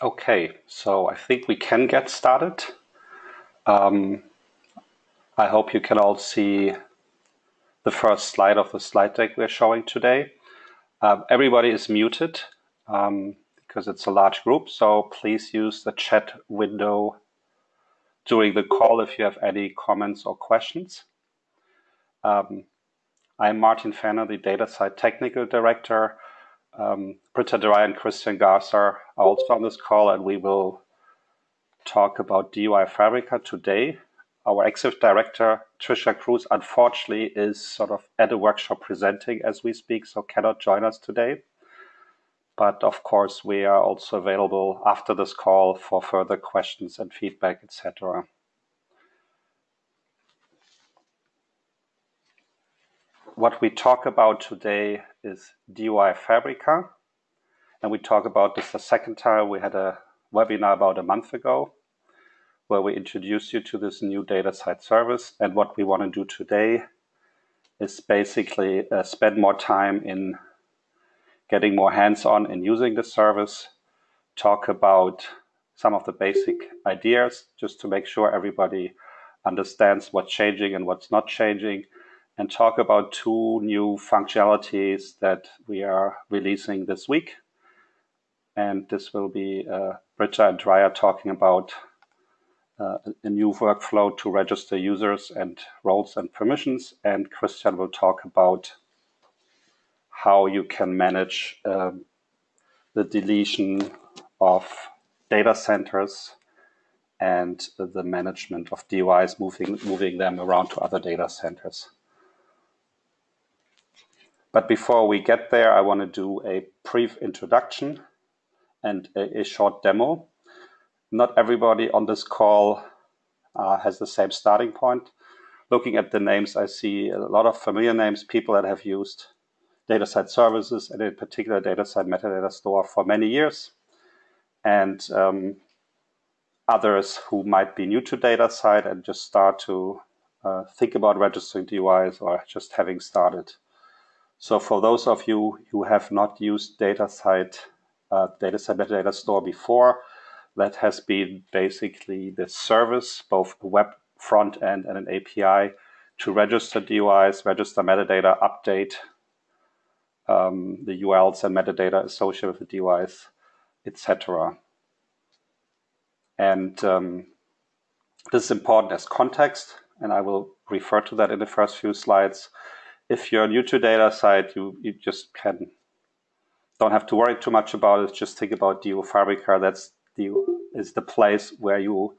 Okay, so I think we can get started. Um, I hope you can all see the first slide of the slide deck we're showing today. Um, everybody is muted um, because it's a large group, so please use the chat window during the call if you have any comments or questions. Um, I'm Martin Fenner, the DataCite Technical Director. Um, Britta and Christian Garza are also on this call, and we will talk about DOI Fabrica today. Our executive director, Trisha Cruse, unfortunately is sort of at a workshop presenting as we speak, so cannot join us today. But of course, we are also available after this call for further questions and feedback, etc. What we talk about today is DOI Fabrica. And we talk about this the second time. We had a webinar about a month ago where we introduced you to this new DataCite service. And what we want to do today is basically uh, spend more time in getting more hands-on in using the service, talk about some of the basic ideas just to make sure everybody understands what's changing and what's not changing, and talk about two new functionalities that we are releasing this week. And this will be uh, Britta and Dreyer talking about uh, a new workflow to register users and roles and permissions. And Christian will talk about how you can manage um, the deletion of data centers and the management of DOIs, moving, moving them around to other data centers. But before we get there, I want to do a brief introduction and a, a short demo. Not everybody on this call uh, has the same starting point. Looking at the names, I see a lot of familiar names, people that have used DataCite services, and in particular DataCite metadata store for many years, and um, others who might be new to DataCite and just start to uh, think about registering DOIs or just having started. So for those of you who have not used DataCite, uh, DataCite metadata store before, that has been basically the service, both a web front end and an API to register DOIs, register metadata, update um, the URLs and metadata associated with the DOIs, etc. And um, this is important as context, and I will refer to that in the first few slides. If you're new to DataCite, you, you just can don't have to worry too much about it. Just think about DOI Fabrica. That's the is the place where you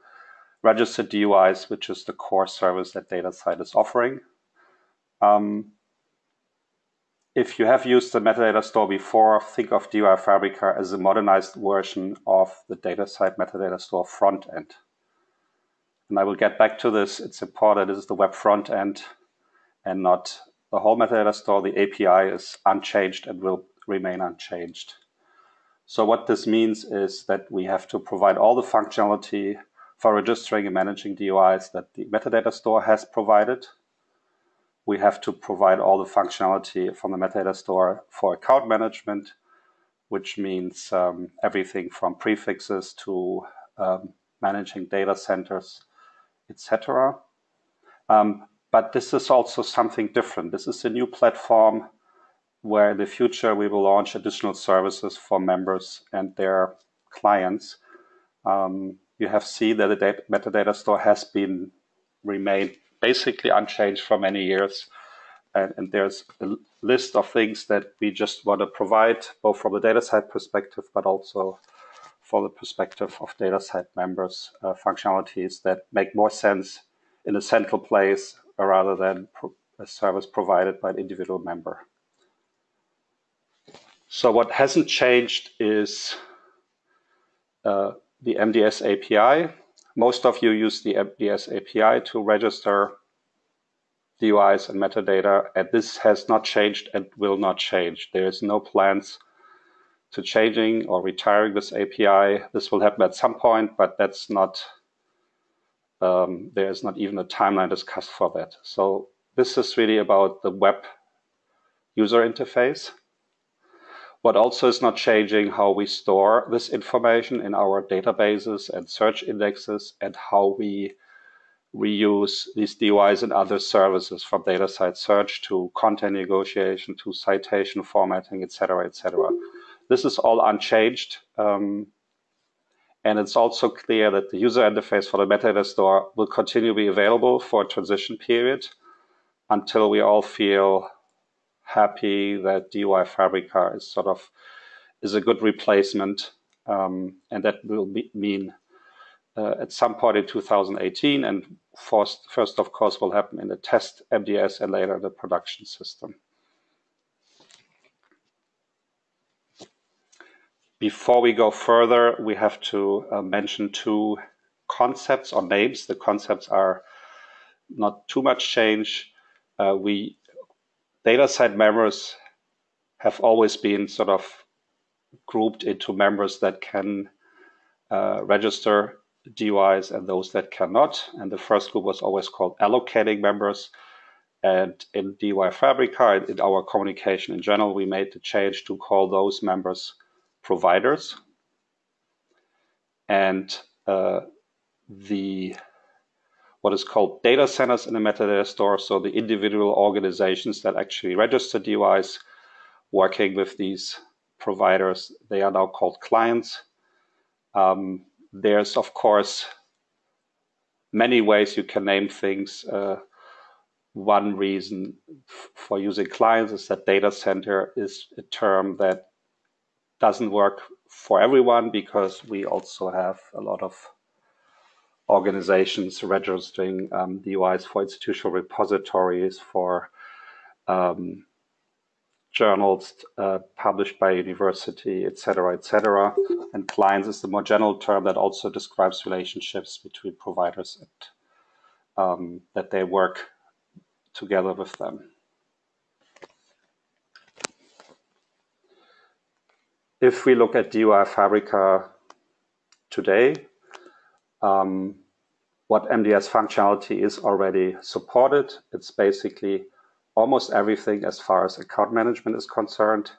register DOIs, which is the core service that DataCite is offering. Um, if you have used the metadata store before, think of DOI Fabrica as a modernized version of the DataCite metadata store front end. And I will get back to this. It's important. This is the web front end and not the whole metadata store. The API is unchanged and will remain unchanged. So what this means is that we have to provide all the functionality for registering and managing DOIs that the metadata store has provided we have to provide all the functionality from the metadata store for account management, which means um, everything from prefixes to um, managing data centers, etc. Um, but this is also something different. This is a new platform where in the future we will launch additional services for members and their clients. Um, you have seen that the metadata store has been remained basically unchanged for many years. And, and, there's a list of things that we just want to provide, both from the DataCite perspective, but also from the perspective of DataCite members, uh, functionalities that make more sense in a central place rather than a service provided by an individual member. So what hasn't changed is uh, the MDS API most of you use the MDS API to register DOIs and metadata, and this has not changed and will not change. There is no plans to changing or retiring this API. This will happen at some point, but that's not, um, there is not even a timeline discussed for that. So this is really about the web user interface. What also is not changing how we store this information in our databases and search indexes and how we reuse these DOIs and other services from DataCite search to content negotiation to citation formatting, etc., etc. This is all unchanged. Um, and it's also clear that the user interface for the metadata store will continue to be available for a transition period until we all feel happy that DOI Fabrica is sort of is a good replacement, um, and that will be, mean uh, at some point in 2018, and first, first, of course, will happen in the test MDS and later the production system. Before we go further, we have to uh, mention two concepts or names. The concepts are not too much change. Uh, we DataCite members have always been sort of grouped into members that can uh, register DOIs and those that cannot. And the first group was always called allocating members. And in DOI Fabrica, in our communication in general, we made the change to call those members providers. And uh, the what is called data centers in the metadata store. So the individual organizations that actually register DOIs working with these providers, they are now called clients. Um, there's, of course, many ways you can name things. Uh, one reason for using clients is that data center is a term that doesn't work for everyone because we also have a lot of organizations registering um, DOIs for institutional repositories, for um, journals uh, published by university, etc., etc. And clients is the more general term that also describes relationships between providers and um, that they work together with them. If we look at DOI Fabrica today, um, what MDS functionality is already supported. It's basically almost everything as far as account management is concerned.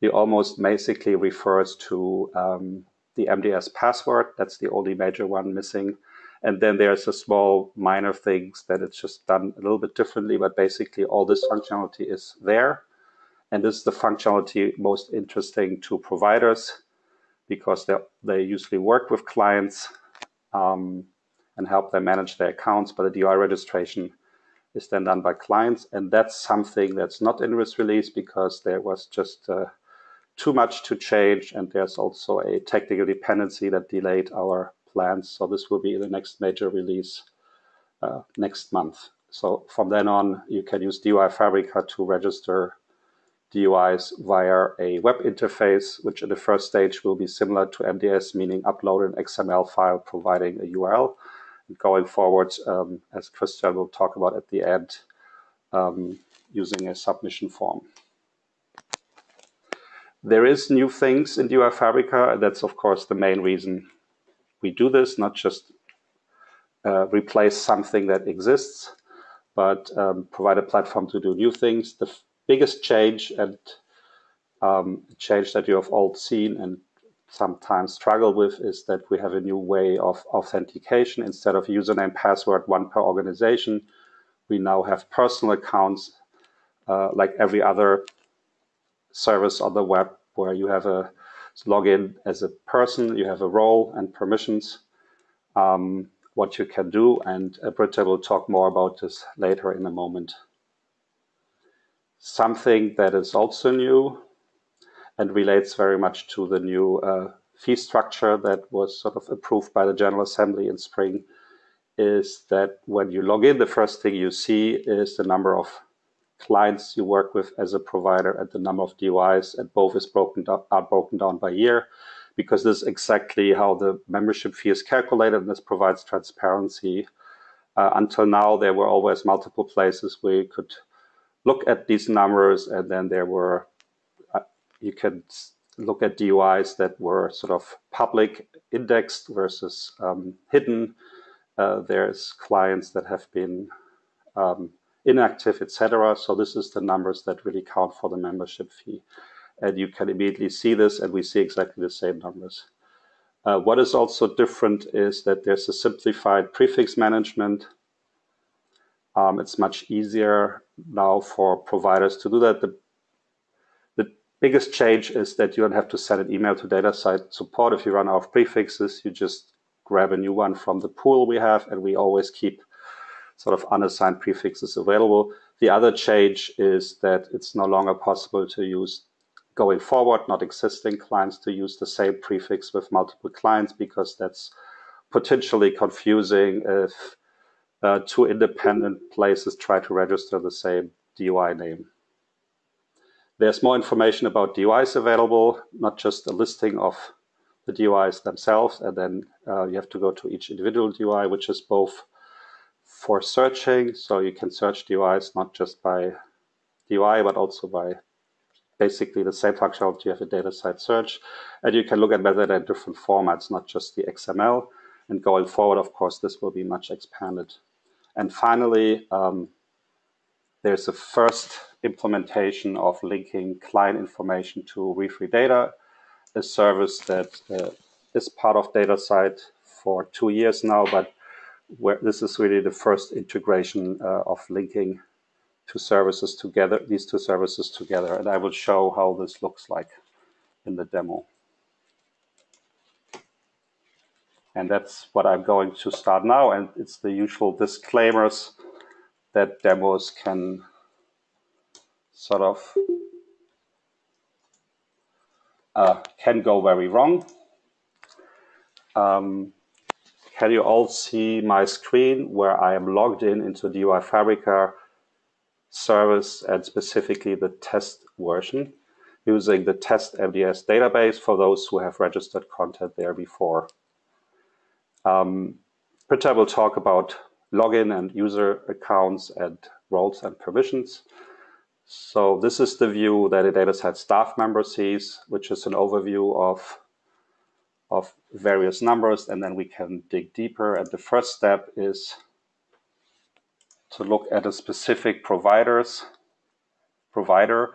It almost basically refers to um, the MDS password. That's the only major one missing. And then there's a small minor things that it's just done a little bit differently, but basically all this functionality is there. And this is the functionality most interesting to providers because they, they usually work with clients um, and help them manage their accounts. But the DOI registration is then done by clients. And that's something that's not in this release because there was just uh, too much to change. And there's also a technical dependency that delayed our plans. So this will be the next major release uh, next month. So from then on, you can use DOI Fabrica to register DOIs via a web interface, which in the first stage will be similar to MDS, meaning upload an XML file providing a URL. And going forward, um, as Christian will talk about at the end, um, using a submission form. There is new things in DOI Fabrica, and that's of course the main reason we do this, not just uh, replace something that exists, but um, provide a platform to do new things. The biggest change and um, change that you have all seen and sometimes struggle with is that we have a new way of authentication. Instead of username, password, one per organization, we now have personal accounts uh, like every other service on the web where you have a login as a person, you have a role and permissions, um, what you can do. And Britta will talk more about this later in a moment. Something that is also new and relates very much to the new uh, fee structure that was sort of approved by the General Assembly in spring is that when you log in, the first thing you see is the number of clients you work with as a provider and the number of DOIs, and both is broken down, are broken down by year because this is exactly how the membership fee is calculated, and this provides transparency. Uh, until now, there were always multiple places where you could look at these numbers, and then there were uh, you can look at DOIs that were sort of public indexed versus um, hidden. Uh, there's clients that have been um, inactive, etc. So this is the numbers that really count for the membership fee. And you can immediately see this, and we see exactly the same numbers. Uh, what is also different is that there's a simplified prefix management. Um, it's much easier now for providers to do that. The, the biggest change is that you don't have to send an email to DataCite support. If you run out of prefixes, you just grab a new one from the pool we have, and we always keep sort of unassigned prefixes available. The other change is that it's no longer possible to use going forward, not existing clients to use the same prefix with multiple clients because that's potentially confusing if two independent places try to register the same DOI name. There's more information about DOIs available, not just a listing of the DOIs themselves, and then uh, you have to go to each individual DOI, which is both for searching, so you can search DOIs not just by DOI, but also by basically the same functionality you have a DataCite search. And you can look at whether they're different formats, not just the XML. And going forward, of course, this will be much expanded. And finally, um, there's the first implementation of linking client information to re3data, a service that uh, is part of DataCite for two years now, but where this is really the first integration uh, of linking two services together, these two services together. And I will show how this looks like in the demo. And that's what I'm going to start now. And it's the usual disclaimers that demos can sort of uh, can go very wrong. Um, can you all see my screen where I am logged in into the DOI Fabrica service and specifically the test version using the test MDS database for those who have registered content there before. Um, will talk about login and user accounts and roles and permissions. So this is the view that a DataCite staff member sees, which is an overview of of various numbers, and then we can dig deeper. And the first step is to look at a specific providers provider.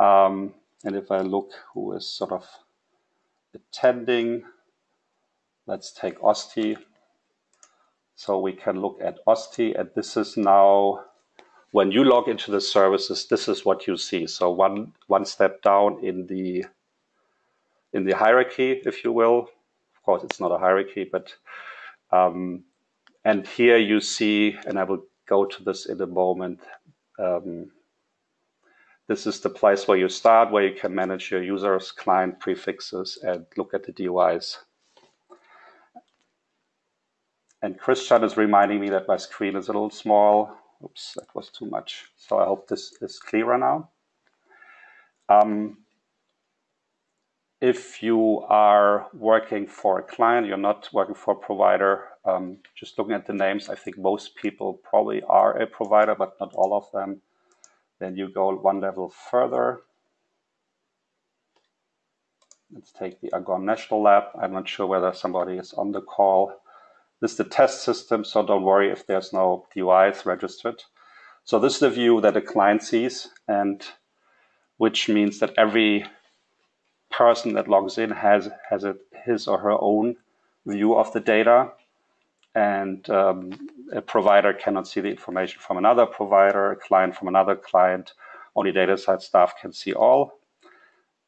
Um, and if I look who is sort of attending, let's take OSTI. So we can look at OSTI, and this is now when you log into the services, this is what you see. So one one step down in the in the hierarchy, if you will, Of course, it's not a hierarchy, but um, and here you see, and I will go to this in a moment. Um, this is the place where you start, where you can manage your users, client prefixes, and look at the DOIs. And Christian is reminding me that my screen is a little small. Oops, that was too much. So I hope this is clearer now. Um, if you are working for a client, you're not working for a provider, um, just looking at the names, I think most people probably are a provider, but not all of them. Then you go one level further. Let's take the Argonne National Lab. I'm not sure whether somebody is on the call. This is the test system, so don't worry if there's no DOIs registered. So this is the view that a client sees, and which means that every person that logs in has has a, his or her own view of the data, and um, a provider cannot see the information from another provider, a client from another client. Only DataCite staff can see all,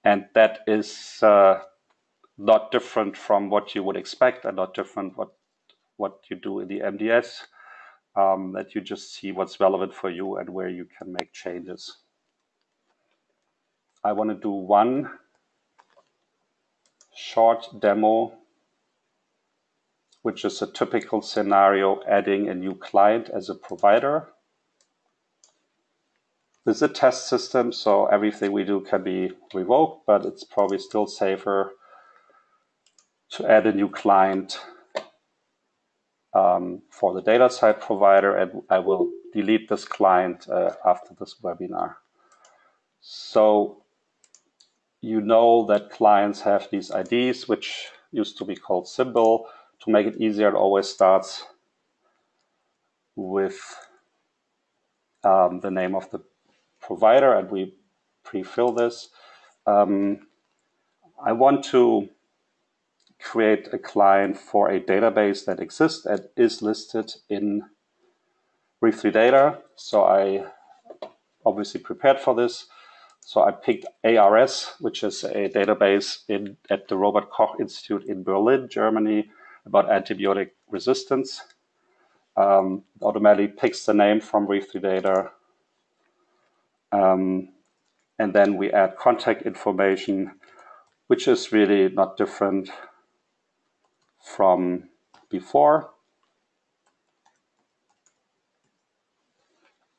and that is uh, not different from what you would expect, and not different what what you do in the MDS. Um, that you just see what's relevant for you and where you can make changes. I want to do one short demo, which is a typical scenario adding a new client as a provider. This is a test system, so everything we do can be revoked, but it's probably still safer to add a new client um, for the DataCite provider, and I will delete this client uh, after this webinar. So you know that clients have these IDs, which used to be called symbol. To make it easier, it always starts with um, the name of the provider, and we pre-fill this. um, I want to create a client for a database that exists and is listed in re3data. So I obviously prepared for this. So I picked ARS, which is a database in, at the Robert Koch Institute in Berlin, Germany, about antibiotic resistance. Um, automatically picks the name from re3data. Um, and then we add contact information, which is really not different from before.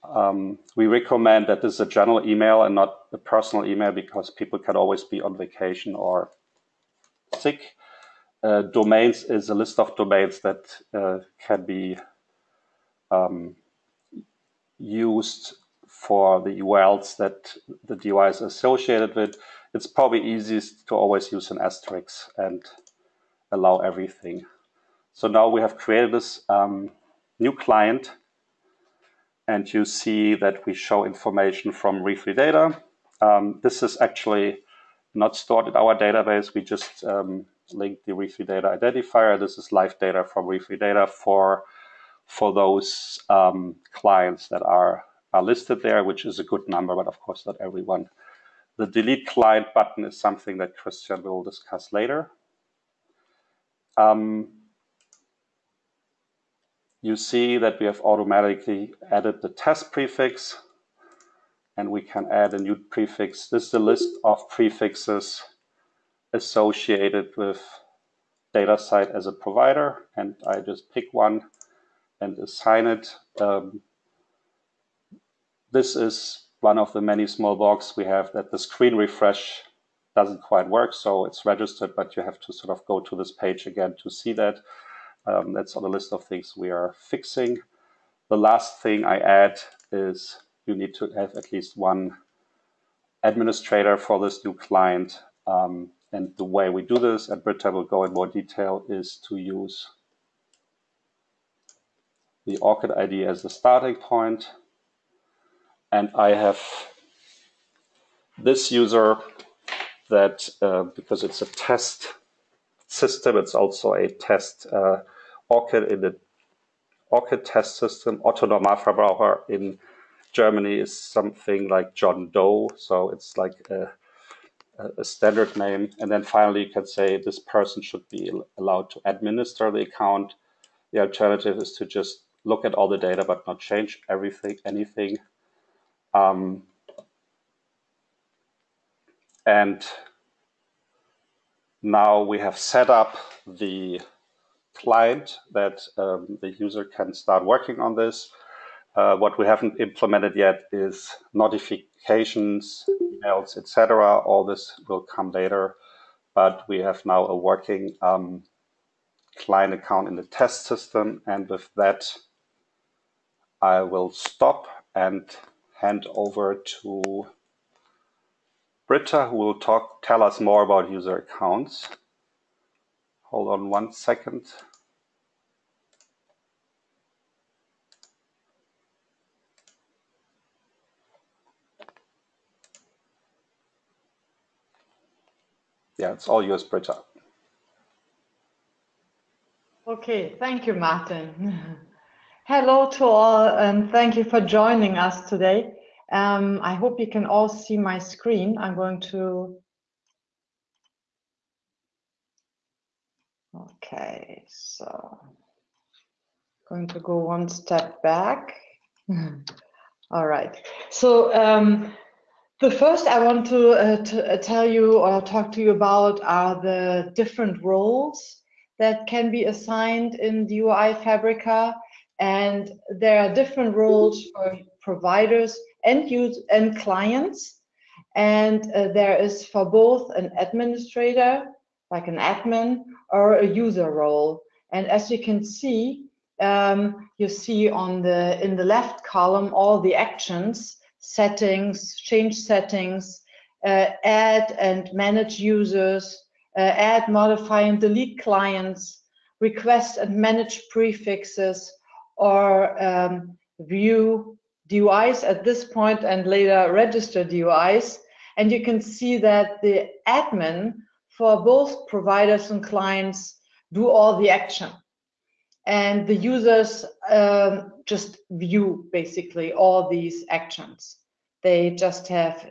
Um, we recommend that this is a general email and not a personal email because people can always be on vacation or sick. Uh, domains is a list of domains that uh, can be um, used for the URLs that the device is associated with. It's probably easiest to always use an asterisk and allow everything. So now we have created this um, new client and you see that we show information from re3data. Um, this is actually not stored in our database. We just um, link the re3data identifier. This is live data from re3data for, for those um, clients that are, are listed there, which is a good number, but of course not everyone. The delete client button is something that Christian will discuss later. Um, you see that we have automatically added the test prefix and we can add a new prefix. This is the list of prefixes associated with DataCite as a provider and I just pick one and assign it. Um, this is one of the many small bugs we have that the screen refresh doesn't quite work. So it's registered, but you have to sort of go to this page again to see that. Um, that's on the list of things we are fixing. The last thing I add is you need to have at least one administrator for this new client. Um, and the way we do this, and Britta will go in more detail, is to use the ORCID ID as the starting point. And I have this user that uh, because it's a test system, it's also a test uh, in the ORCID test system. Otto Normalverbraucher in Germany is something like John Doe, so it's like a, a standard name. And then finally, you can say this person should be allowed to administer the account. The alternative is to just look at all the data but not change everything, anything. Um, and now we have set up the client that um, the user can start working on this. Uh, what we haven't implemented yet is notifications, emails, etc. All this will come later, but we have now a working um, client account in the test system. And with that, I will stop and hand over to Britta, who will talk, tell us more about user accounts. Hold on one second. Yeah, it's all yours, Britta. Okay, thank you, Martin. Hello to all, and thank you for joining us today. Um, I hope you can all see my screen. I'm going to. Okay, so going to go one step back. all right. So um, the first I want to, uh, to uh, tell you or talk to you about are the different roles that can be assigned in the DOI Fabrica. And there are different roles for providers and use and clients. And uh, there is for both an administrator, like an admin, or a user role. And as you can see, um, you see on the in the left column all the actions, settings, change settings, uh, add and manage users, uh, add, modify, and delete clients, request and manage prefixes, or um, view DOIs at this point and later register DOIs. And you can see that the admin for both providers and clients do all the action. And the users um, just view basically all these actions. They just have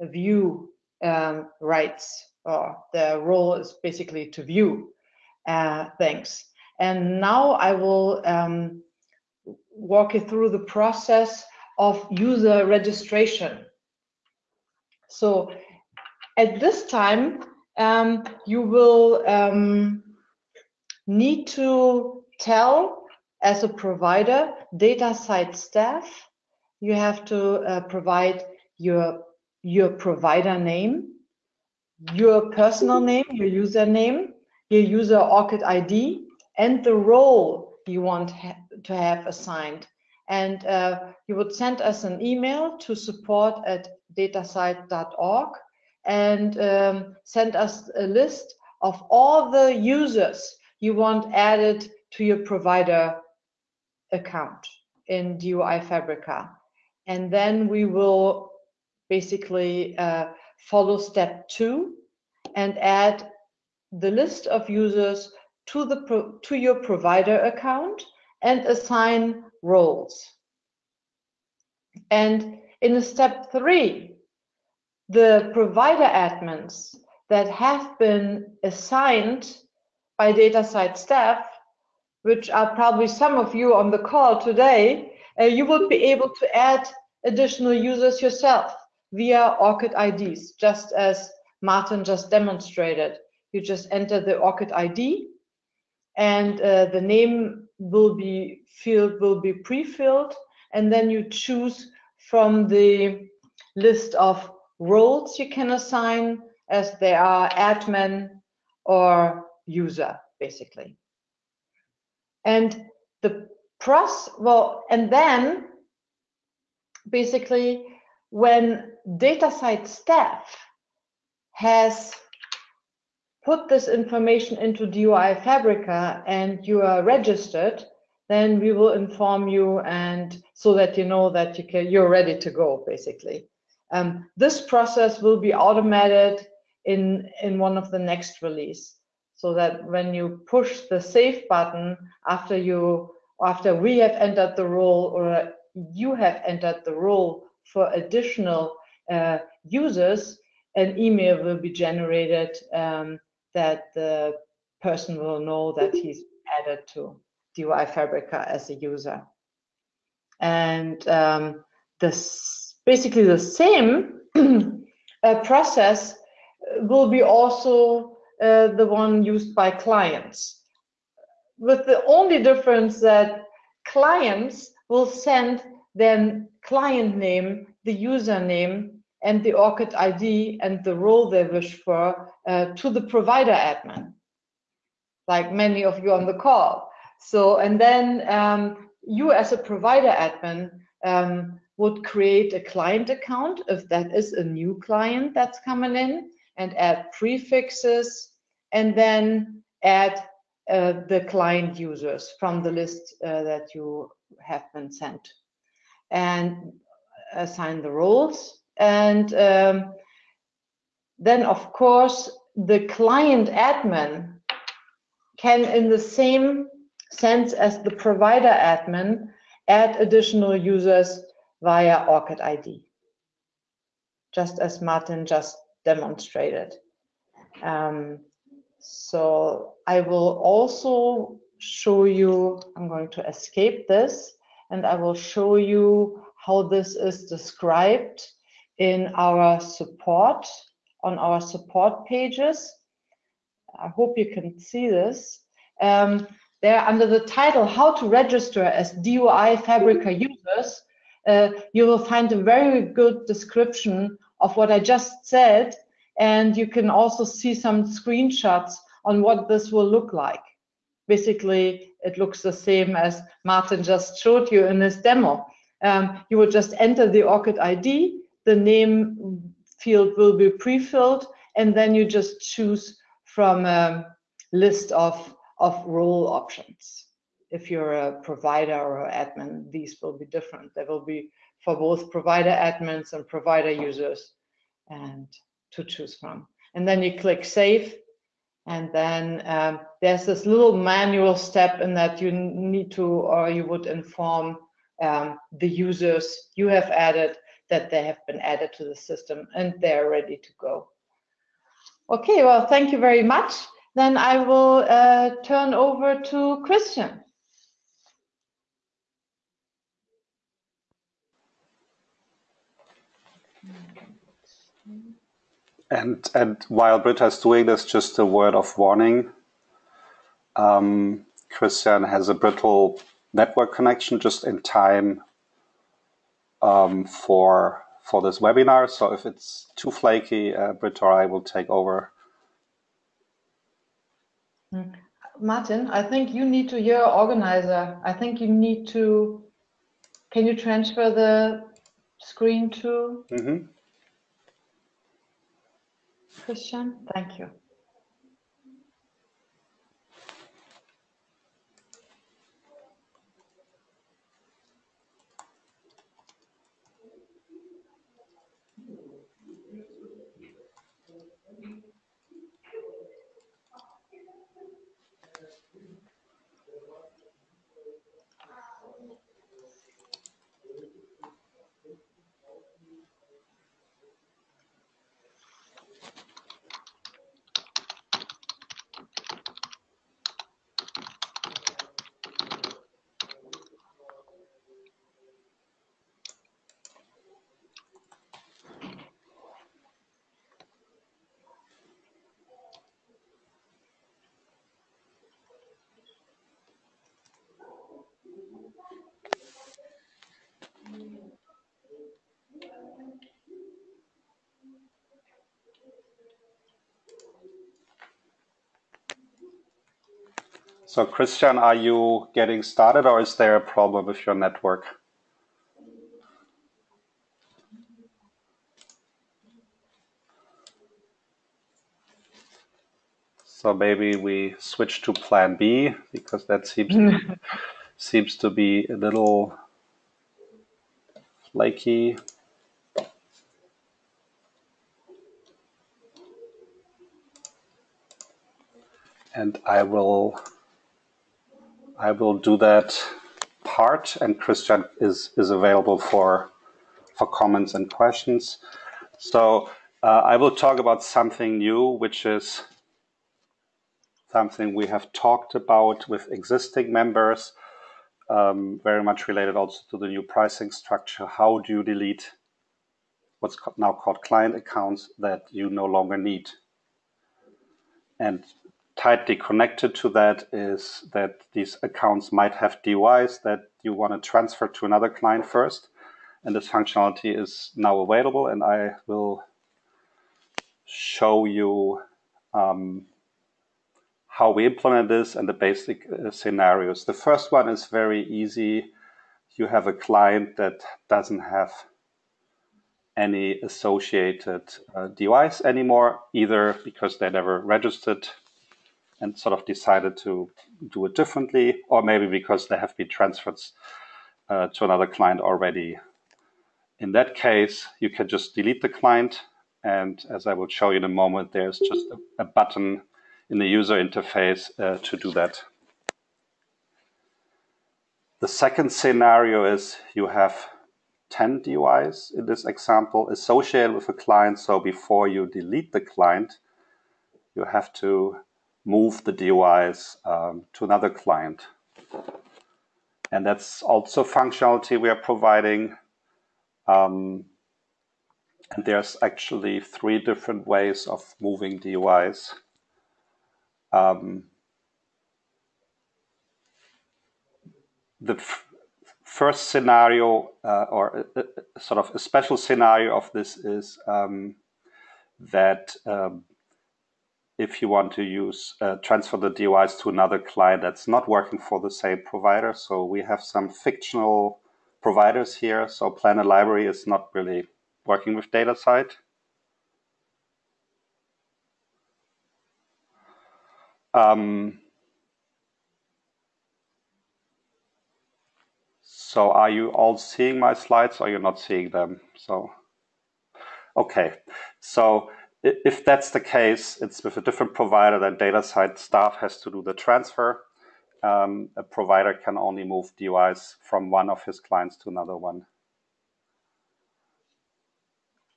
a view um, rights or their role is basically to view uh, things. And now I will um, walk you through the process of user registration. So at this time, um, you will um, need to tell as a provider, DataCite staff, you have to uh, provide your, your provider name, your personal name, your username, your user ORCID ID, and the role you want ha to have assigned. And uh, you would send us an email to support at datacite.org and um, send us a list of all the users you want added to your provider account in DOI Fabrica. And then we will basically uh, follow step two and add the list of users to the to your provider account and assign roles. And in step three, the provider admins that have been assigned by DataCite staff, which are probably some of you on the call today, uh, you will be able to add additional users yourself via ORCID IDs, just as Martin just demonstrated. You just enter the ORCID ID and uh, the name will be filled will be pre-filled and then you choose from the list of roles you can assign as they are admin or user basically. And the pros well and then basically when DataCite staff has put this information into DOI Fabrica and you are registered, then we will inform you and so that you know that you can, you're ready to go, basically. Um, this process will be automated in, in one of the next release so that when you push the save button after you after we have entered the role or you have entered the role for additional uh, users, an email will be generated um, that the person will know that he's added to DOI Fabrica as a user. And um, this basically the same uh, process will be also uh, the one used by clients, with the only difference that clients will send their client name, the username, and the ORCID ID and the role they wish for uh, to the provider admin, like many of you on the call. So, and then um, you as a provider admin um, would create a client account if that is a new client that's coming in and add prefixes and then add uh, the client users from the list uh, that you have been sent and assign the roles and um, then, of course, the client admin can, in the same sense as the provider admin, add additional users via ORCID ID, just as Martin just demonstrated. Um, so I will also show you, I'm going to escape this, and I will show you how this is described in our support, on our support pages. I hope you can see this. Um, there under the title, How to Register as DOI Fabrica Users, uh, you will find a very good description of what I just said, and you can also see some screenshots on what this will look like. Basically, it looks the same as Martin just showed you in this demo. Um, you will just enter the ORCID ID, the name field will be pre-filled, and then you just choose from a list of, of role options. If you're a provider or admin, these will be different. They will be for both provider admins and provider users and to choose from. And then you click save and then um, there's this little manual step in that you need to or you would inform um, the users you have added that they have been added to the system and they're ready to go. Okay, well, thank you very much. Then I will uh, turn over to Christian. And and while Britta is doing this, just a word of warning. Um, Christian has a brittle network connection just in time um, for for this webinar. So if it's too flaky, uh, Britta or I will take over. Hmm. Martin, I think you need to, you're organizer. I think you need to, can you transfer the screen to mm -hmm. Christian? Thank you. So Christian, are you getting started or is there a problem with your network? So maybe we switch to plan B because that seems to be, seems to be a little flaky. And I will I will do that part and Christian is, is available for, for comments and questions. So uh, I will talk about something new, which is something we have talked about with existing members, um, very much related also to the new pricing structure. How do you delete what's now called client accounts that you no longer need? And tightly connected to that is that these accounts might have DOIs that you want to transfer to another client first. And this functionality is now available, and I will show you um, how we implement this and the basic uh, scenarios. The first one is very easy. You have a client that doesn't have any associated uh, anymore, either because they never registered and sort of decided to do it differently, or maybe because they have been transferred uh, to another client already. In that case, you can just delete the client. And as I will show you in a moment, there's just a, a button in the user interface uh, to do that. The second scenario is you have 10 DOIs in this example associated with a client. So before you delete the client, you have to move the DOIs um, to another client. And that's also functionality we are providing. Um, and there's actually three different ways of moving DOIs. Um, the first scenario, uh, or a, a, sort of a special scenario of this, is um, that um, if you want to use uh, transfer the DOIs to another client that's not working for the same provider. So we have some fictional providers here. So Planet Library is not really working with DataCite. Um, so are you all seeing my slides or you're not seeing them? So Okay, so if that's the case, it's with a different provider, then DataCite staff has to do the transfer. Um, a provider can only move DOIs from one of his clients to another one.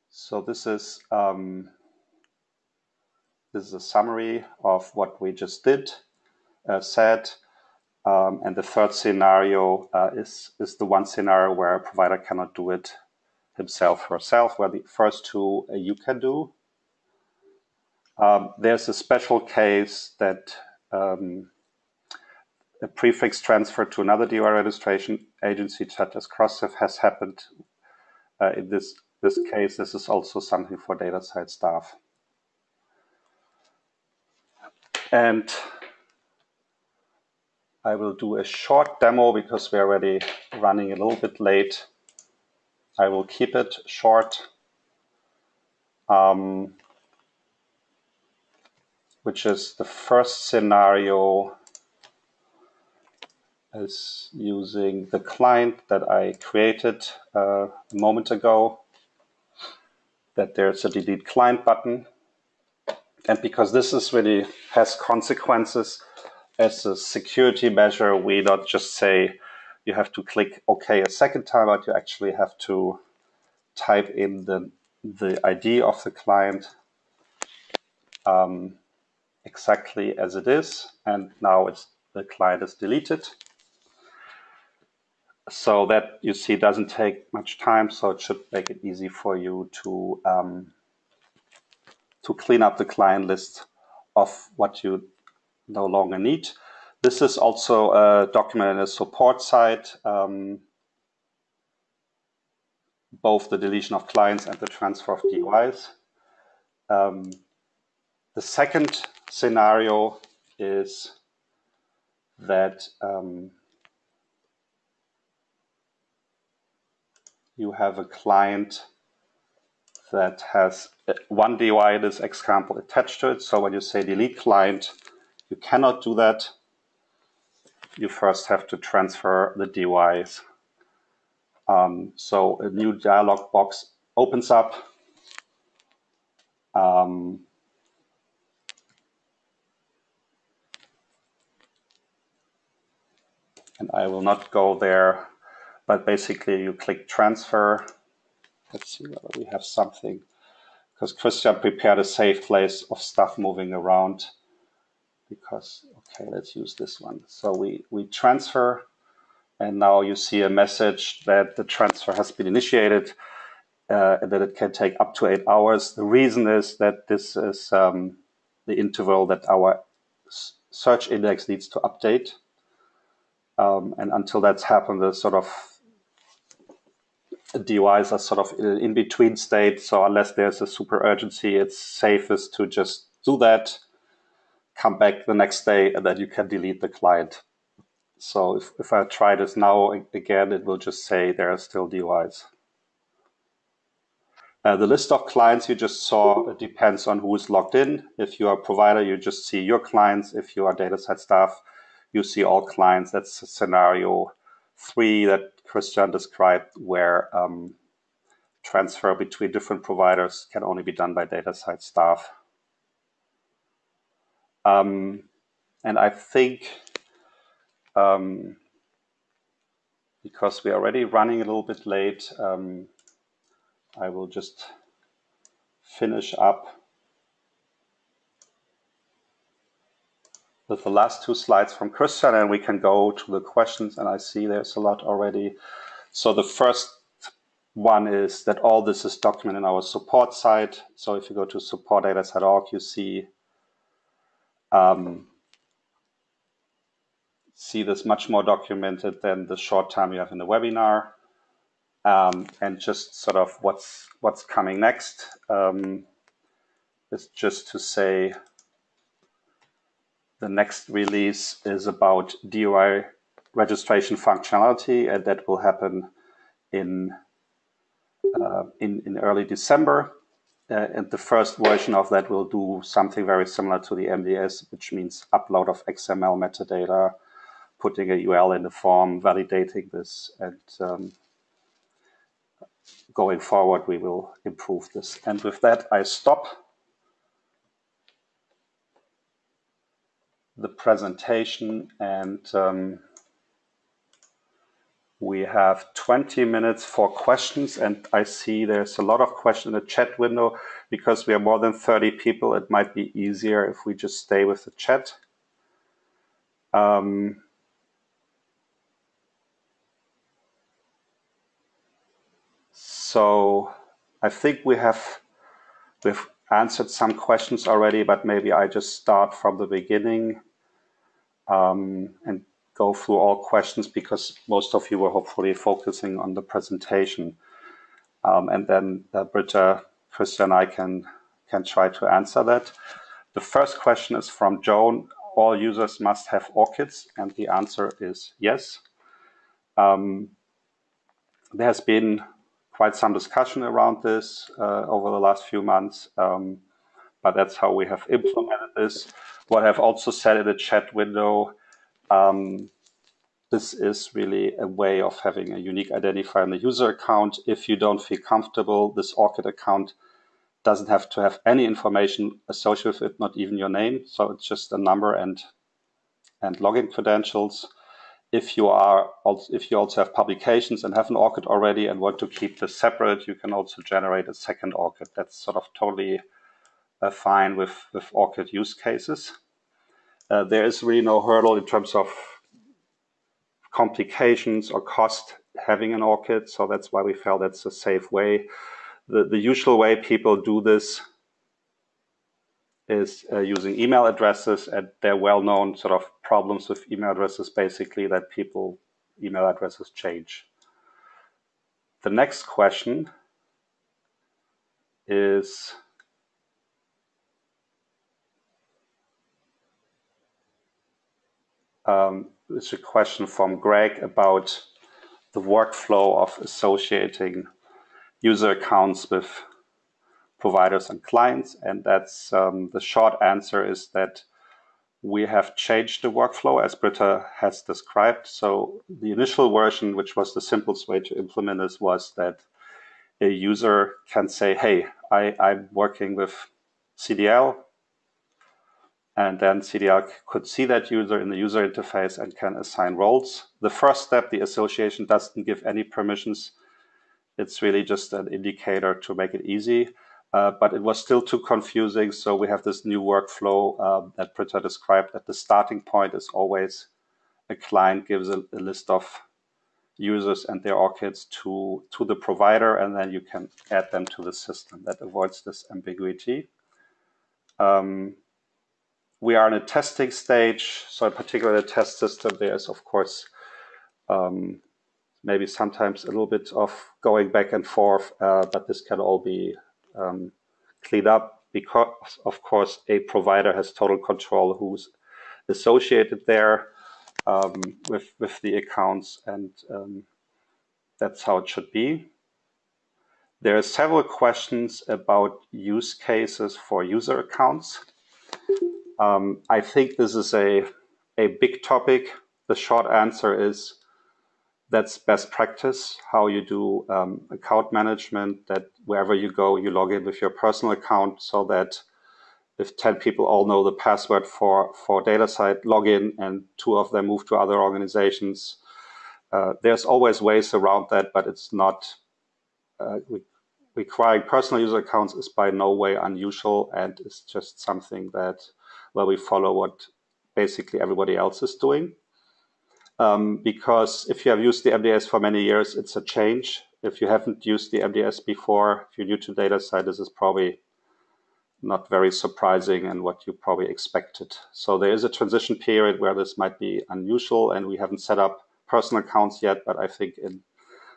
So this is um, this is a summary of what we just did, uh, said. Um, and the third scenario uh, is, is the one scenario where a provider cannot do it himself herself, where the first two uh, you can do. Um, there's a special case that um, a prefix transfer to another DOI registration agency, such as Crossref, has happened. Uh, in this, this case, this is also something for DataCite staff. And I will do a short demo because we're already running a little bit late. I will keep it short, um, which is the first scenario is using the client that I created uh, a moment ago, that there's a delete client button. And because this is really has consequences, as a security measure, we not just say you have to click OK a second time, but you actually have to type in the, the ID of the client um, exactly as it is. And now it's the client is deleted. So that you see doesn't take much time, so it should make it easy for you to um, to clean up the client list of what you no longer need. This is also a document in a support site, um, both the deletion of clients and the transfer of DOIs. Um, the second scenario is that um, you have a client that has one DOI this example attached to it. So when you say delete client, you cannot do that. You first have to transfer the DOIs. Um, so a new dialog box opens up. Um, and I will not go there, but basically you click transfer. Let's see whether we have something because Christian prepared a safe place of stuff moving around because, okay, let's use this one. So we, we transfer and now you see a message that the transfer has been initiated uh, and that it can take up to eight hours. The reason is that this is um, the interval that our search index needs to update. Um, and until that's happened, the sort of DOIs are sort of in between state. So unless there's a super urgency, it's safest to just do that come back the next day and then you can delete the client. So if, if I try this now again, it will just say there are still DOIs. Uh, the list of clients you just saw depends on who is logged in. If you are a provider, you just see your clients. If you are DataCite staff, you see all clients. That's scenario three that Christian described where um, transfer between different providers can only be done by DataCite staff. Um, and I think um, because we're already running a little bit late, um, I will just finish up with the last two slides from Christian and we can go to the questions and I see there's a lot already. So the first one is that all this is documented in our support site. So if you go to support.datacite.org, you see um, see this much more documented than the short time you have in the webinar. Um, and just sort of what's what's coming next um, is just to say the next release is about DOI registration functionality, and that will happen in uh, in, in early December. Uh, and the first version of that will do something very similar to the MDS, which means upload of XML metadata, putting a URL in the form, validating this, and um, going forward, we will improve this. And with that, I stop the presentation and um, we have 20 minutes for questions and I see there's a lot of questions in the chat window because we are more than 30 people. It might be easier if we just stay with the chat. Um, so I think we have we've answered some questions already, but maybe I just start from the beginning um, and go through all questions because most of you were hopefully focusing on the presentation. Um, and then uh, Britta, Christian, and I can, can try to answer that. The first question is from Joan. All users must have ORCIDs, and the answer is yes. Um, there has been quite some discussion around this uh, over the last few months, um, but that's how we have implemented this. What I've also said in the chat window, um, this is really a way of having a unique identifier in the user account. If you don't feel comfortable, this ORCID account doesn't have to have any information associated with it, not even your name. So it's just a number and and login credentials. If you are if you also have publications and have an ORCID already and want to keep this separate, you can also generate a second ORCID. That's sort of totally uh, fine with with ORCID use cases. Uh, there is really no hurdle in terms of complications or cost having an ORCID. So that's why we felt that's a safe way. The, the usual way people do this is uh, using email addresses and they're well-known sort of problems with email addresses basically that people email addresses change. The next question is um, it's a question from Greg about the workflow of associating user accounts with providers and clients. And that's um, the short answer is that we have changed the workflow as Britta has described. So the initial version, which was the simplest way to implement this, was that a user can say, hey, I, I'm working with CDL and then CDL could see that user in the user interface and can assign roles. The first step, the association doesn't give any permissions. It's really just an indicator to make it easy. Uh, but it was still too confusing, so we have this new workflow um, that Britta described. That the starting point is always a client gives a, a list of users and their ORCIDs to, to the provider, and then you can add them to the system. That avoids this ambiguity. Um, we are in a testing stage. So in particular, the test system, there is, of course, um, maybe sometimes a little bit of going back and forth, uh, but this can all be um, cleaned up because, of course, a provider has total control who's associated there um, with, with the accounts, and um, that's how it should be. There are several questions about use cases for user accounts. Um, I think this is a, a big topic. The short answer is that's best practice, how you do um, account management, that wherever you go, you log in with your personal account so that if 10 people all know the password for, for DataCite login and two of them move to other organizations, uh, there's always ways around that, but it's not, uh, requiring personal user accounts is by no way unusual and it's just something that where we follow what basically everybody else is doing. Um, because if you have used the MDS for many years, it's a change. If you haven't used the MDS before, if you're new to DataCite, this is probably not very surprising and what you probably expected. So there is a transition period where this might be unusual and we haven't set up personal accounts yet, but I think in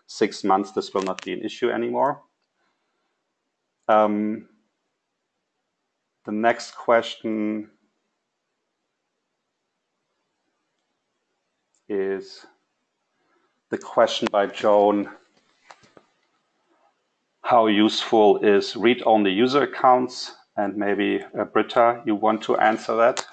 six months this will not be an issue anymore. Um, the next question is the question by Joan how useful is read-only user accounts? And maybe uh, Britta, you want to answer that?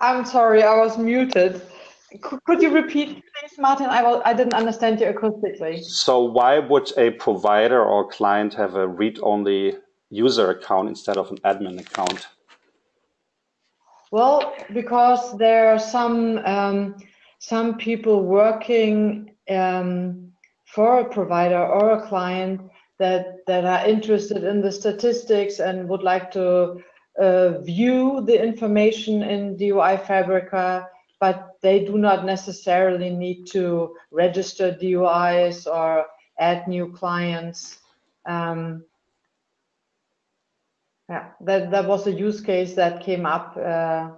I'm sorry, I was muted. Could you repeat, please, Martin? I, will, I didn't understand you acoustically. So why would a provider or client have a read-only user account instead of an admin account? Well, because there are some um, some people working um, for a provider or a client that that are interested in the statistics and would like to uh, view the information in DOI Fabrica, but they do not necessarily need to register DOIs or add new clients. Um, yeah, that, that was a use case that came up. Uh,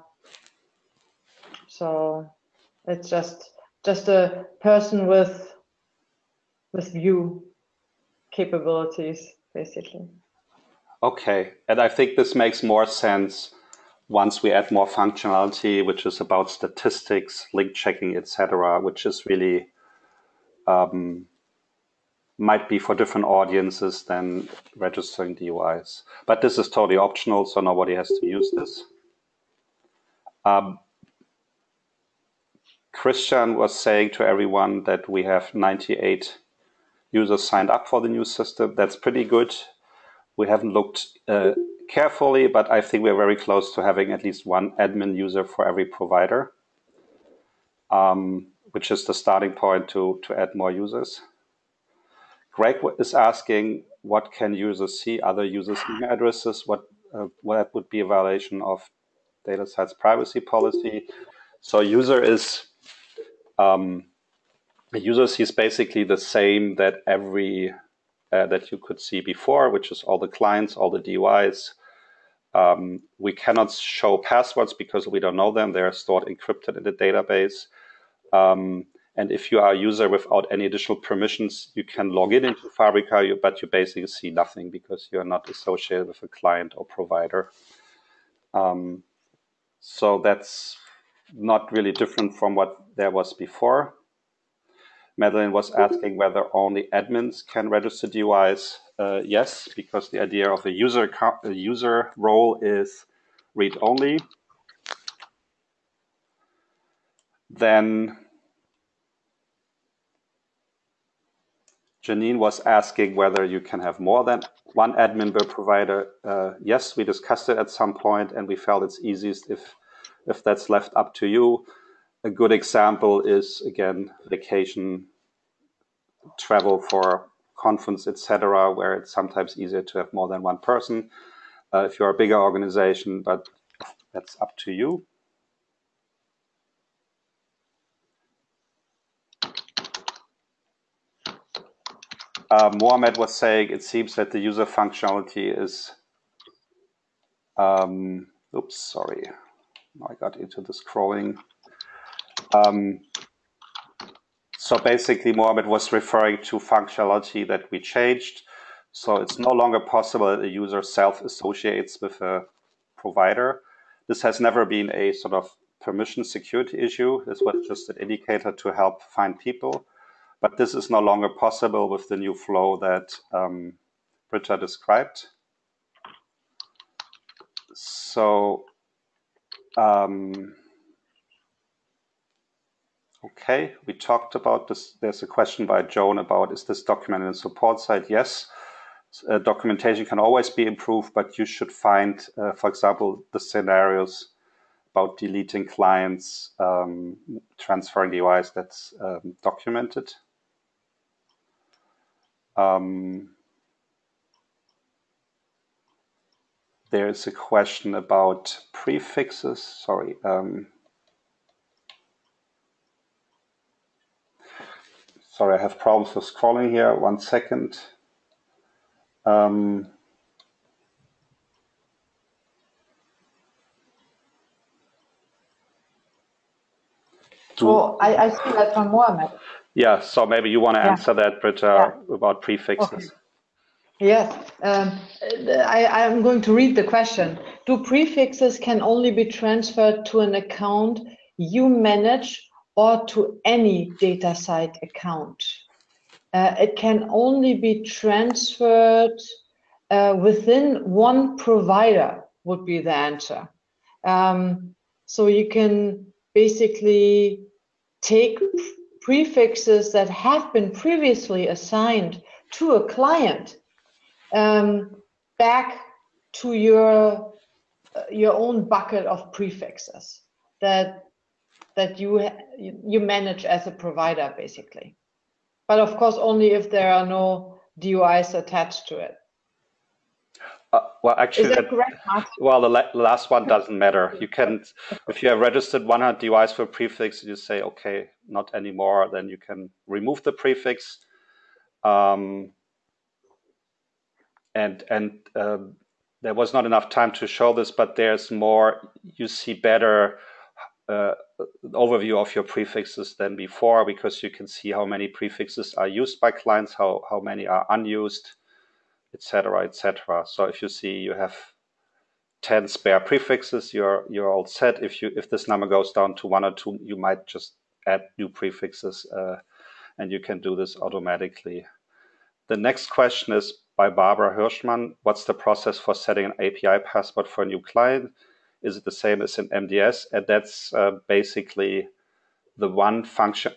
so it's just just a person with with view capabilities, basically. Okay, and I think this makes more sense once we add more functionality, which is about statistics, link checking, etc., which is really um, might be for different audiences than registering DOIs. But this is totally optional, so nobody has to use this. Um, Christian was saying to everyone that we have 98 users signed up for the new system. That's pretty good. We haven't looked uh, carefully, but I think we're very close to having at least one admin user for every provider, um, which is the starting point to, to add more users. Greg is asking, what can users see? Other users' email addresses? What, uh, what would be a violation of data DataCite's privacy policy? So user is um, user sees basically the same that every uh, that you could see before, which is all the clients, all the DOIs. Um, we cannot show passwords because we don't know them. They are stored encrypted in the database. Um, and if you are a user without any additional permissions, you can log in into Fabrica, but you basically see nothing because you're not associated with a client or provider. Um, so that's not really different from what there was before. Madeline was asking whether only admins can register DOIs. Uh, yes, because the idea of a user a user role is read only. Then Janine was asking whether you can have more than one admin per provider. Uh, yes, we discussed it at some point, and we felt it's easiest if if that's left up to you. A good example is again vacation, travel for conference, etc., where it's sometimes easier to have more than one person. Uh, if you're a bigger organization, but that's up to you. Uh, Mohammed was saying it seems that the user functionality is, um, oops, sorry, I got into the scrolling. Um, so basically, Mohammed was referring to functionality that we changed. So it's no longer possible that a user self-associates with a provider. This has never been a sort of permission security issue. This was just an indicator to help find people. But this is no longer possible with the new flow that um, Britta described. So um, okay, we talked about this. There's a question by Joan about is this documented in support site? Yes. Uh, documentation can always be improved, but you should find, uh, for example, the scenarios about deleting clients, um, transferring DOIs that's um, documented. Um, there is a question about prefixes. Sorry. Um, sorry, I have problems with scrolling here. One second. Um, oh, I, I see that from Mohammed. Yeah, so maybe you want to yeah. answer that, Britta, yeah. about prefixes. Okay. Yes, um, I, am going to read the question. Do prefixes can only be transferred to an account you manage or to any DataCite account? Uh, it can only be transferred uh, within one provider would be the answer. Um, So you can basically take prefixes that have been previously assigned to a client um, back to your uh, your own bucket of prefixes that that you you manage as a provider basically but of course only if there are no DOIs attached to it uh, well, actually, that well, the la last one doesn't matter. You can, if you have registered 100 DOIs for a prefix, you say, okay, not anymore. Then you can remove the prefix, um, and and um, there was not enough time to show this, but there's more. You see better uh, overview of your prefixes than before because you can see how many prefixes are used by clients, how how many are unused etc., etc. So if you see you have 10 spare prefixes, you're you're all set. If you if this number goes down to one or two, you might just add new prefixes, uh, and you can do this automatically. The next question is by Barbara Hirschman. What's the process for setting an API password for a new client? Is it the same as in MDS? And that's uh, basically the one function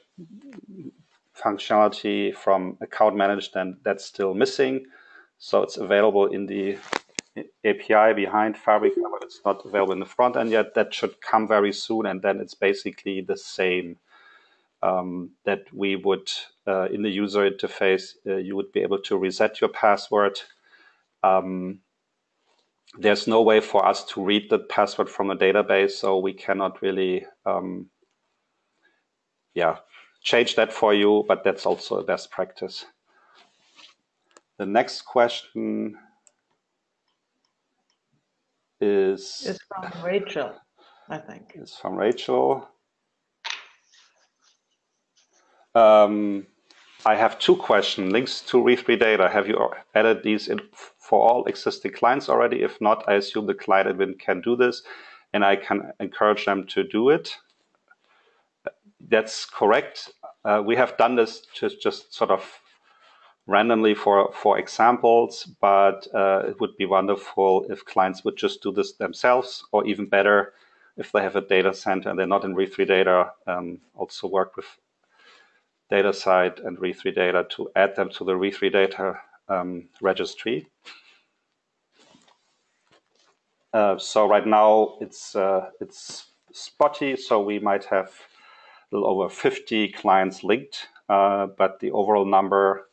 functionality from account management that's still missing. So it's available in the API behind Fabric, but it's not available in the front end yet. That should come very soon, and then it's basically the same um, that we would, uh, in the user interface, uh, you would be able to reset your password. Um, there's no way for us to read the password from a database, so we cannot really, um, yeah, change that for you, but that's also a best practice. The next question is is from Rachel, I think. It's from Rachel. Um, I have two questions. Links to re data. Have you added these in for all existing clients already? If not, I assume the client admin can do this, and I can encourage them to do it. That's correct. Uh, we have done this to just sort of randomly for, for examples, but uh, it would be wonderful if clients would just do this themselves, or even better, if they have a data center and they're not in re3data, um, also work with DataCite and re3data to add them to the re3data um, registry. Uh, so right now it's uh, it's spotty, so we might have a little over 50 clients linked, uh, but the overall number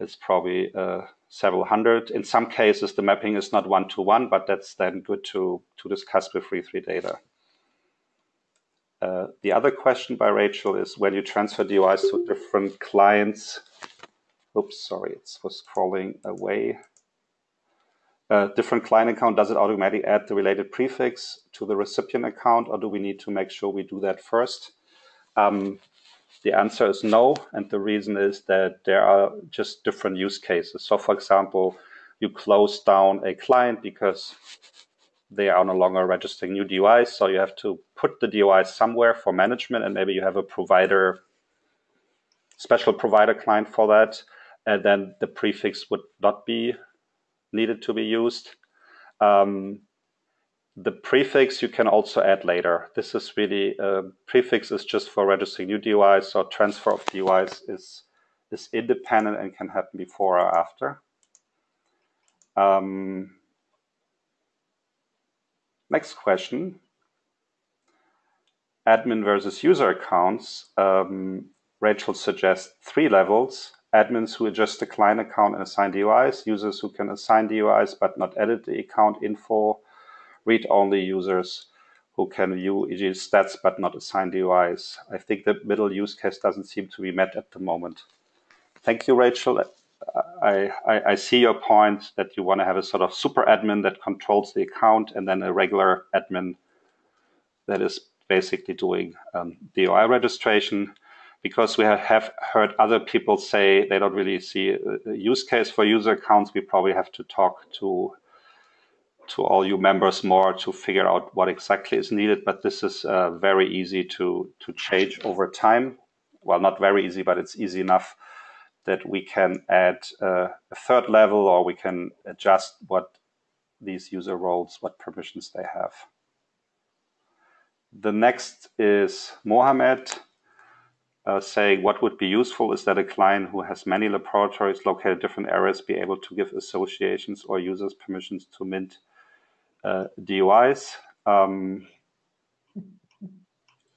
is probably uh, several hundred. In some cases, the mapping is not one to one, but that's then good to, to discuss with re3data. Uh, the other question by Rachel is when you transfer DOIs to different clients. Oops, sorry, it was scrolling away. Uh, different client account, does it automatically add the related prefix to the recipient account, or do we need to make sure we do that first? Um, the answer is no, and the reason is that there are just different use cases. So, for example, you close down a client because they are no longer registering new DOIs, so you have to put the DOIs somewhere for management, and maybe you have a provider, special provider client for that, and then the prefix would not be needed to be used. Um, the prefix you can also add later. This is really, uh, prefix is just for registering new DOIs, so transfer of DOIs is, is independent and can happen before or after. Um, next question. Admin versus user accounts. Um, Rachel suggests three levels. Admins who adjust the client account and assign DOIs, users who can assign DOIs but not edit the account info, read-only users who can view EG stats but not assign DOIs. I think the middle use case doesn't seem to be met at the moment. Thank you, Rachel. I, I, see your point that you want to have a sort of super admin that controls the account and then a regular admin that is basically doing um, DOI registration. Because we have heard other people say they don't really see a use case for user accounts, we probably have to talk to to all you members more to figure out what exactly is needed. But this is uh, very easy to, to change over time. Well, not very easy, but it's easy enough that we can add uh, a third level or we can adjust what these user roles, what permissions they have. the next is Mohammed uh, saying what would be useful is that a client who has many laboratories located in different areas be able to give associations or users permissions to mint uh, DOIs. Um,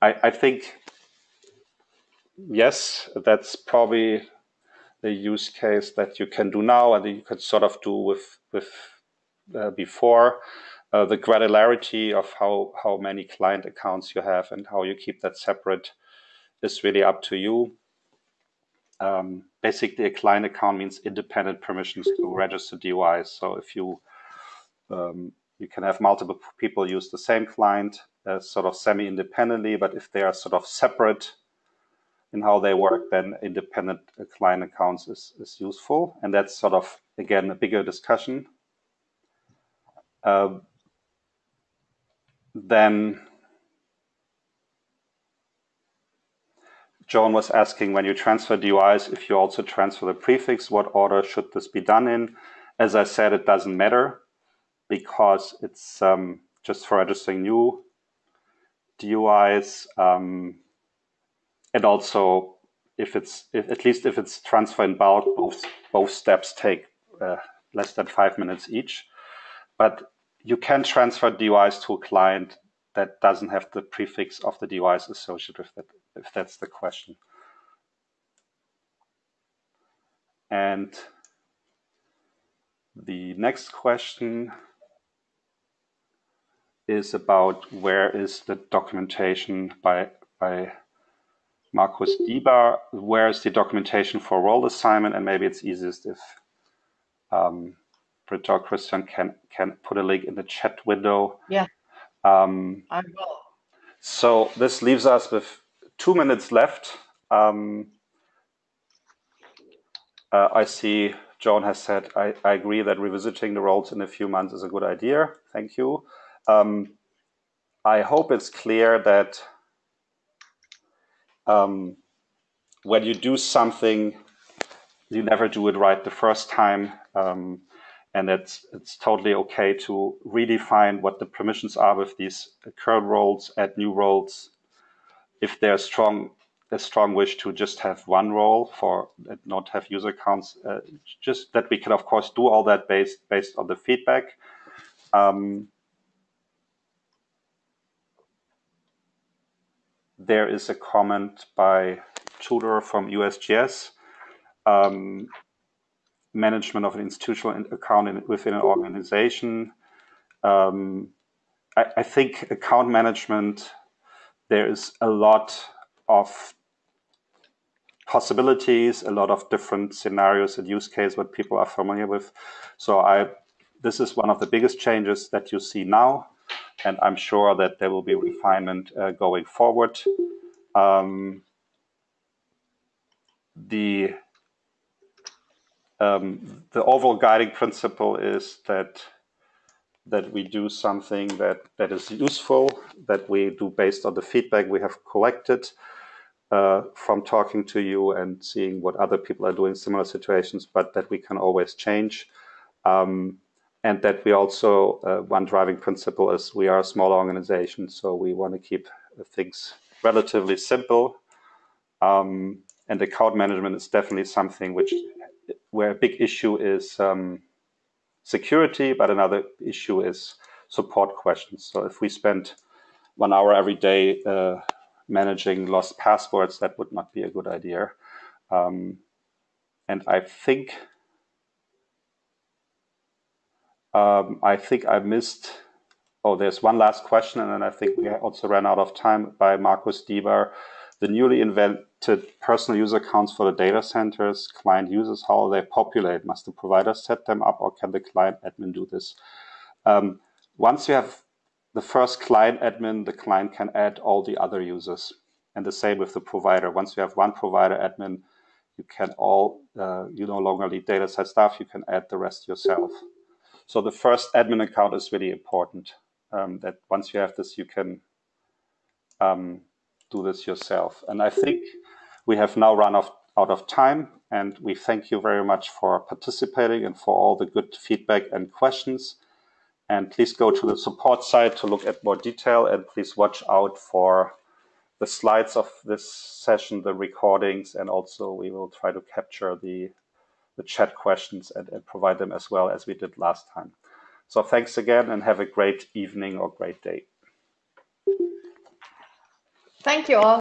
I, I, think, yes, that's probably the use case that you can do now and you could sort of do with, with uh, before. Uh, the granularity of how, how many client accounts you have and how you keep that separate is really up to you. Um, basically, a client account means independent permissions to register DOIs. So if you um, you can have multiple people use the same client uh, sort of semi-independently, but if they are sort of separate in how they work, then independent client accounts is, is useful. And that's sort of, again, a bigger discussion. Uh, then Joan was asking when you transfer DOIs, if you also transfer the prefix, what order should this be done in? As I said, it doesn't matter because it's um, just for registering new DOIs. Um, and also, if it's if, at least if it's transfer in bulk, both both steps take uh, less than five minutes each. But you can transfer DOIs to a client that doesn't have the prefix of the DOIs associated with it if that's the question. And the next question is about where is the documentation by, by Markus Dieber, where is the documentation for role assignment, and maybe it's easiest if um, Britta or Christian can, can put a link in the chat window. Yeah, um, I will. So this leaves us with two minutes left. Um, uh, I see Joan has said, I, I, agree that revisiting the roles in a few months is a good idea. Thank you. Um, I hope it's clear that um, when you do something, you never do it right the first time. Um, and it's, it's totally okay to redefine what the permissions are with these current roles, add new roles, if there's strong a strong wish to just have one role for not have user accounts, uh, just that we can of course do all that based based on the feedback. Um, there is a comment by Tudor from USGS. Um, management of an institutional account in, within an organization. Um, I, I think account management there is a lot of possibilities, a lot of different scenarios and use cases what people are familiar with. So I, this is one of the biggest changes that you see now, and I'm sure that there will be refinement uh, going forward. Um, the um, the overall guiding principle is that that we do something that, that is useful, that we do based on the feedback we have collected uh, from talking to you and seeing what other people are doing in similar situations, but that we can always change. Um, and that we also, uh, one driving principle is we are a small organization, so we want to keep things relatively simple. Um, and account management is definitely something which, where a big issue is um, security, but another issue is support questions. So if we spend one hour every day uh, managing lost passwords, that would not be a good idea. Um, and I think um, I think I missed. Oh, there's one last question, and then I think we also ran out of time by Markus Dieber the newly invented personal user accounts for the data centers, client users, how are they populate? Must the provider set them up or can the client admin do this? Um, once you have the first client admin, the client can add all the other users. And the same with the provider. Once you have one provider admin, you can all, uh, you no longer need DataCite staff, you can add the rest yourself. So the first admin account is really important. Um, that once you have this, you can um, do this yourself. And I think we have now run off, out of time and we thank you very much for participating and for all the good feedback and questions. And please go to the support site to look at more detail and please watch out for the slides of this session, the recordings, and also we will try to capture the, the chat questions and, and provide them as well as we did last time. So thanks again and have a great evening or great day. Thank you all.